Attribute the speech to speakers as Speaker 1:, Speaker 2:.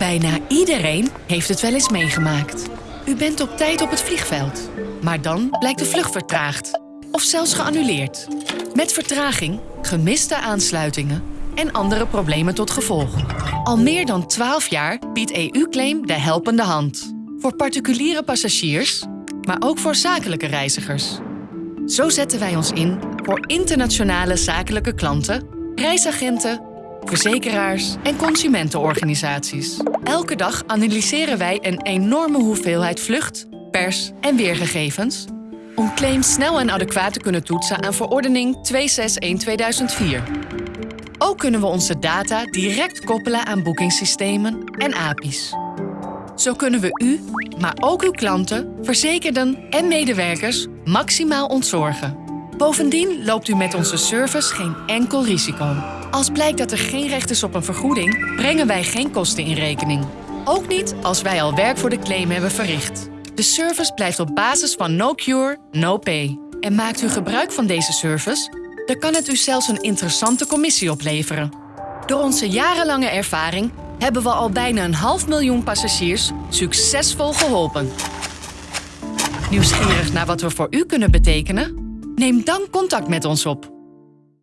Speaker 1: Bijna iedereen heeft het wel eens meegemaakt. U bent op tijd op het vliegveld. Maar dan blijkt de vlucht vertraagd. Of zelfs geannuleerd. Met vertraging, gemiste aansluitingen en andere problemen tot gevolg. Al meer dan 12 jaar biedt EU-claim de helpende hand. Voor particuliere passagiers, maar ook voor zakelijke reizigers. Zo zetten wij ons in voor internationale zakelijke klanten, reisagenten, verzekeraars en consumentenorganisaties. Elke dag analyseren wij een enorme hoeveelheid vlucht, pers en weergegevens om claims snel en adequaat te kunnen toetsen aan verordening 261-2004. Ook kunnen we onze data direct koppelen aan boekingssystemen en API's. Zo kunnen we u, maar ook uw klanten, verzekerden en medewerkers maximaal ontzorgen. Bovendien loopt u met onze service geen enkel risico. Als blijkt dat er geen recht is op een vergoeding, brengen wij geen kosten in rekening. Ook niet als wij al werk voor de claim hebben verricht. De service blijft op basis van no cure, no pay. En maakt u gebruik van deze service? Dan kan het u zelfs een interessante commissie opleveren. Door onze jarenlange ervaring hebben we al bijna een half miljoen passagiers succesvol geholpen. Nieuwsgierig naar wat we voor u kunnen betekenen? Neem dan contact met ons op